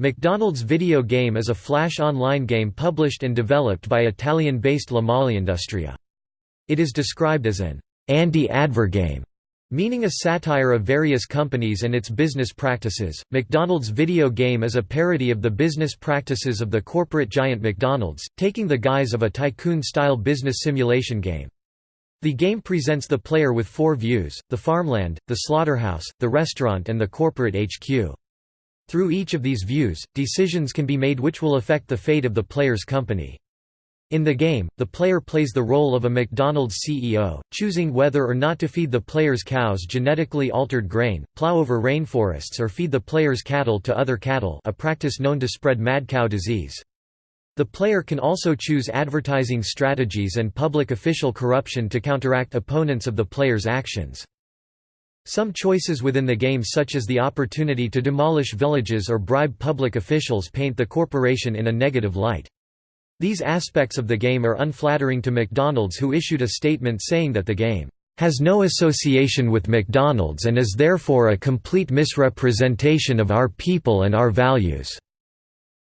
McDonald's video game is a flash online game published and developed by Italian-based Molleindustria. It is described as an anti-advergame, meaning a satire of various companies and its business practices. McDonald's video game is a parody of the business practices of the corporate giant McDonald's, taking the guise of a tycoon-style business simulation game. The game presents the player with four views, the farmland, the slaughterhouse, the restaurant and the corporate HQ. Through each of these views, decisions can be made which will affect the fate of the player's company. In the game, the player plays the role of a McDonald's CEO, choosing whether or not to feed the player's cows genetically altered grain, plow over rainforests or feed the player's cattle to other cattle a practice known to spread mad cow disease. The player can also choose advertising strategies and public official corruption to counteract opponents of the player's actions. Some choices within the game such as the opportunity to demolish villages or bribe public officials paint the corporation in a negative light. These aspects of the game are unflattering to McDonald's who issued a statement saying that the game has no association with McDonald's and is therefore a complete misrepresentation of our people and our values.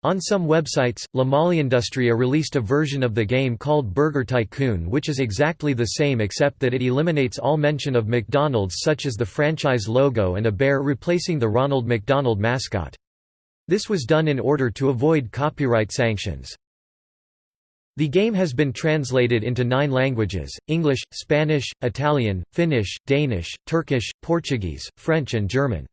On some websites, Molleindustria released a version of the game called Burger Tycoon which is exactly the same except that it eliminates all mention of McDonald's such as the franchise logo and a bear replacing the Ronald McDonald mascot. This was done in order to avoid copyright sanctions. The game has been translated into nine languages, English, Spanish, Italian, Finnish, Danish, Turkish, Portuguese, French and German.